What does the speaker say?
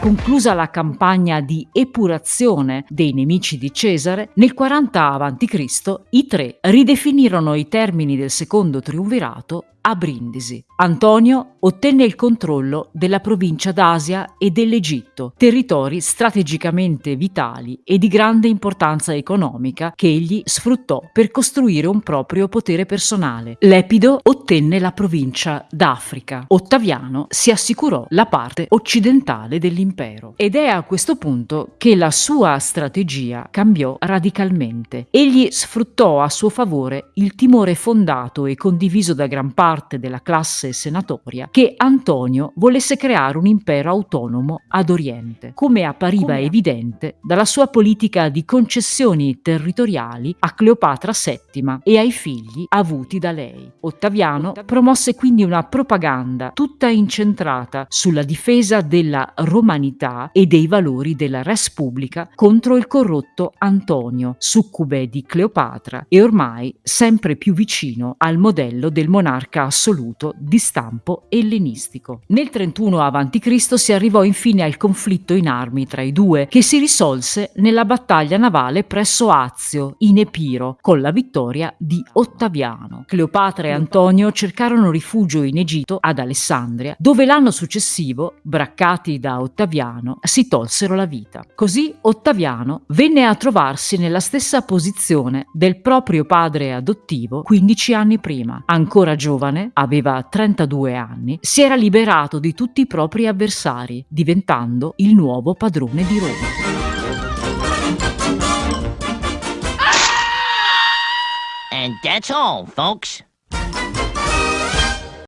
Conclusa la campagna di epurazione dei nemici di Cesare, nel 40 a.C. i tre ridefinirono i termini del secondo triumvirato a Brindisi. Antonio ottenne il controllo della provincia d'Asia e dell'Egitto, territori strategicamente vitali e di grande importanza economica che egli sfruttò per costruire un proprio potere personale. Lepido ottenne la provincia d'Africa. Ottaviano si assicurò la parte occidentale dell'impero. Ed è a questo punto che la sua strategia cambiò radicalmente. Egli sfruttò a suo favore il timore fondato e condiviso da gran parte parte della classe senatoria che Antonio volesse creare un impero autonomo ad Oriente, come appariva come... evidente dalla sua politica di concessioni territoriali a Cleopatra VII e ai figli avuti da lei. Ottaviano promosse quindi una propaganda tutta incentrata sulla difesa della romanità e dei valori della res pubblica contro il corrotto Antonio, succube di Cleopatra e ormai sempre più vicino al modello del monarca monarca assoluto di stampo ellenistico. Nel 31 a.C. si arrivò infine al conflitto in armi tra i due, che si risolse nella battaglia navale presso Azio, in Epiro, con la vittoria di Ottaviano. Cleopatra e Antonio cercarono rifugio in Egitto, ad Alessandria, dove l'anno successivo, braccati da Ottaviano, si tolsero la vita. Così Ottaviano venne a trovarsi nella stessa posizione del proprio padre adottivo 15 anni prima, ancora giovane giovane, aveva 32 anni, si era liberato di tutti i propri avversari, diventando il nuovo padrone di Roma. And that's all, folks.